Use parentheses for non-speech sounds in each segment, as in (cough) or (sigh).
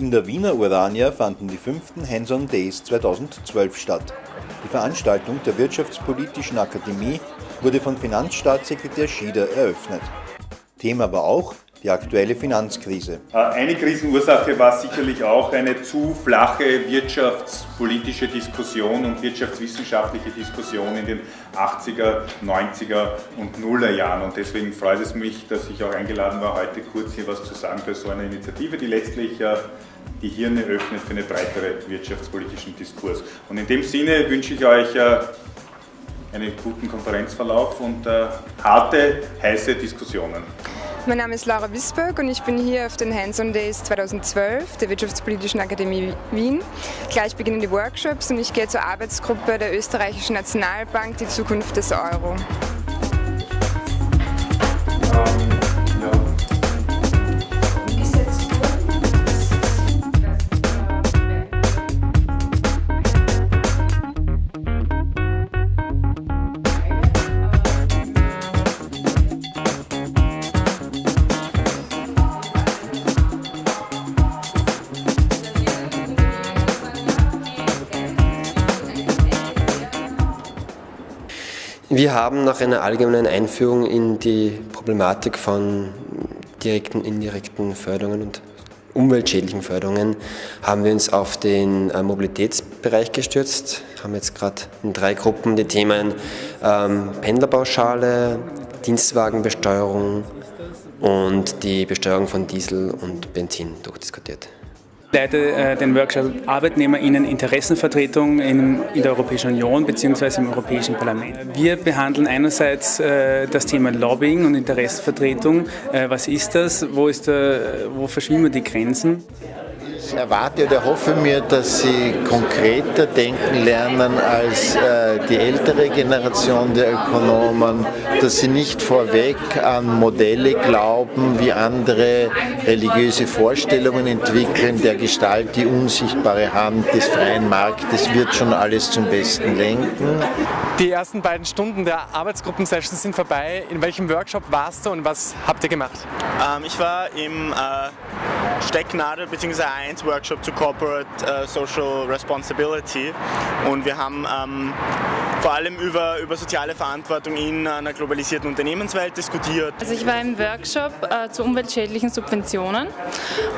In der Wiener Urania fanden die fünften Hands-on Days 2012 statt. Die Veranstaltung der Wirtschaftspolitischen Akademie wurde von Finanzstaatssekretär Schieder eröffnet. Thema war auch die aktuelle Finanzkrise. Äh, eine Krisenursache war sicherlich auch eine zu flache wirtschaftspolitische Diskussion und wirtschaftswissenschaftliche Diskussion in den 80er, 90er und 0er Jahren. Und deswegen freut es mich, dass ich auch eingeladen war, heute kurz hier was zu sagen bei so einer Initiative, die letztlich äh, die Hirne öffnet für einen breiteren wirtschaftspolitischen Diskurs. Und in dem Sinne wünsche ich euch äh, einen guten Konferenzverlauf und äh, harte, heiße Diskussionen. Mein Name ist Laura Wisberg und ich bin hier auf den Hands-on Days 2012 der Wirtschaftspolitischen Akademie Wien. Gleich beginnen die Workshops und ich gehe zur Arbeitsgruppe der Österreichischen Nationalbank Die Zukunft des Euro. Wir haben nach einer allgemeinen Einführung in die Problematik von direkten, indirekten Förderungen und umweltschädlichen Förderungen haben wir uns auf den äh, Mobilitätsbereich gestürzt, haben jetzt gerade in drei Gruppen die Themen ähm, Pendlerpauschale, Dienstwagenbesteuerung und die Besteuerung von Diesel und Benzin durchdiskutiert leite äh, den Workshop ArbeitnehmerInnen Interessenvertretung in, der Europäischen Union bzw. im Europäischen Parlament. Wir behandeln einerseits äh, das Thema Lobbying und Interessenvertretung. Äh, was ist das? Wo, ist der, wo verschwimmen die Grenzen? Ich erwarte oder hoffe mir, dass sie konkreter denken lernen als äh, die ältere Generation der Ökonomen, dass sie nicht vorweg an Modelle glauben, wie andere religiöse Vorstellungen entwickeln, der Gestalt die unsichtbare Hand des freien Marktes wird schon alles zum Besten lenken. Die ersten beiden Stunden der Arbeitsgruppensessions sind vorbei. In welchem Workshop warst du und was habt ihr gemacht? Ähm, ich war im äh, Stecknadel bzw. 1 Workshop zu Corporate äh, Social Responsibility und wir haben ähm, vor allem über, über soziale Verantwortung in einer globalisierten Unternehmenswelt diskutiert. Also ich war im Workshop äh, zu umweltschädlichen Subventionen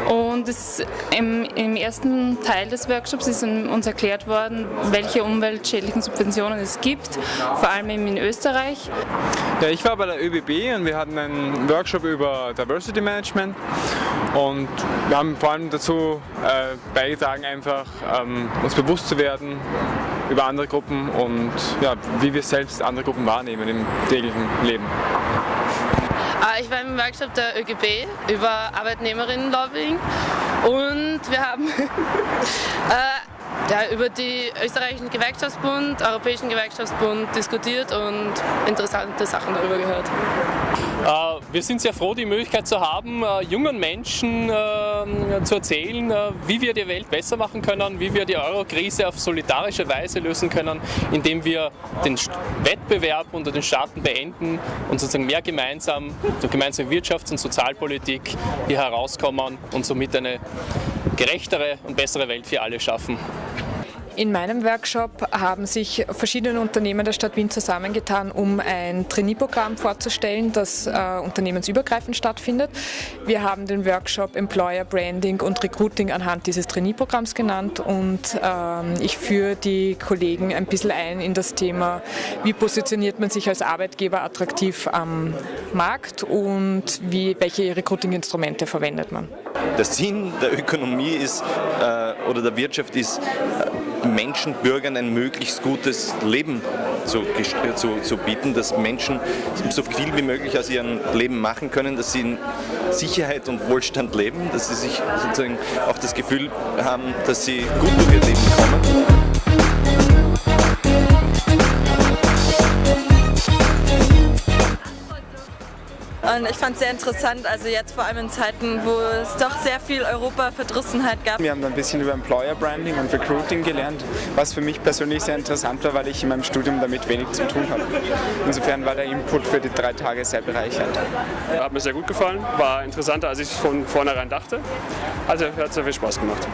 und es, im, im, ersten Teil des Workshops ist uns erklärt worden, welche umweltschädlichen Subventionen es gibt, vor allem in Österreich. Ja, ich war bei der ÖBB und wir hatten einen Workshop über Diversity Management und wir haben vor allem dazu äh, beigetragen, einfach ähm, uns bewusst zu werden über andere Gruppen und ja, wie wir selbst andere Gruppen wahrnehmen im täglichen Leben. Ah, ich war im Workshop der ÖGB über Arbeitnehmerinnenlobbying und wir haben (laughs) äh, ja, über die österreichischen Gewerkschaftsbund, Europäischen Gewerkschaftsbund diskutiert und interessante Sachen darüber gehört. Äh, wir sind sehr froh, die Möglichkeit zu haben, äh, jungen Menschen äh, zu erzählen, wie wir die Welt besser machen können, wie wir die Euro-Krise auf solidarische Weise lösen können, indem wir den Wettbewerb unter den Staaten beenden und sozusagen mehr gemeinsam durch gemeinsame Wirtschafts- und Sozialpolitik hier herauskommen und somit eine gerechtere und bessere Welt für alle schaffen. In meinem Workshop haben sich verschiedene Unternehmen der Stadt Wien zusammengetan, um ein Trainee-Programm vorzustellen, das äh, unternehmensübergreifend stattfindet. Wir haben den Workshop Employer Branding und Recruiting anhand dieses Trainee-Programms genannt und ähm, ich führe die Kollegen ein bisschen ein in das Thema, wie positioniert man sich als Arbeitgeber attraktiv am Markt und wie, welche Recruiting-Instrumente verwendet man. Der Sinn der Ökonomie ist, äh, oder der Wirtschaft ist, äh, Menschen, Bürgern ein möglichst gutes Leben zu, zu, zu, bieten, dass Menschen so viel wie möglich aus ihrem Leben machen können, dass sie in Sicherheit und Wohlstand leben, dass sie sich sozusagen auch das Gefühl haben, dass sie gut durch ihr Leben kommen. Und ich fand es sehr interessant, also jetzt vor allem in Zeiten, wo es doch sehr viel Europa-Verdrissenheit gab. Wir haben ein bisschen über Employer Branding und Recruiting gelernt, was für mich persönlich sehr interessant war, weil ich in meinem Studium damit wenig zu tun habe. Insofern war der Input für die drei Tage sehr bereichernd. Hat mir sehr gut gefallen, war interessanter, als ich von vornherein dachte. Also hat sehr viel Spaß gemacht.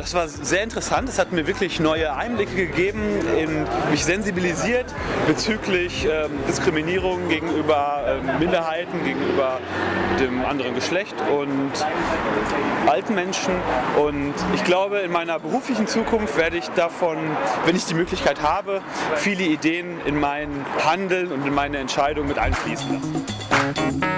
Das war sehr interessant. Es hat mir wirklich neue Einblicke gegeben, in, mich sensibilisiert bezüglich ähm, Diskriminierung gegenüber ähm, Minderheiten, gegenüber dem anderen Geschlecht und alten Menschen. Und ich glaube, in meiner beruflichen Zukunft werde ich davon, wenn ich die Möglichkeit habe, viele Ideen in mein Handeln und in meine Entscheidungen mit einfließen lassen.